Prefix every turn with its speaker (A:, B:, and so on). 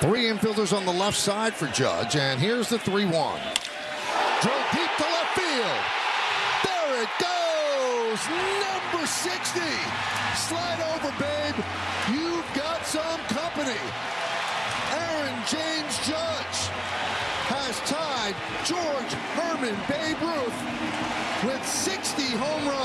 A: Three infielders on the left side for Judge, and here's the 3 1. Drilled deep to left field. There it goes. Number 60. Slide over, babe. You've got some company. Aaron James Judge has tied George Herman Babe Ruth with 60 home runs.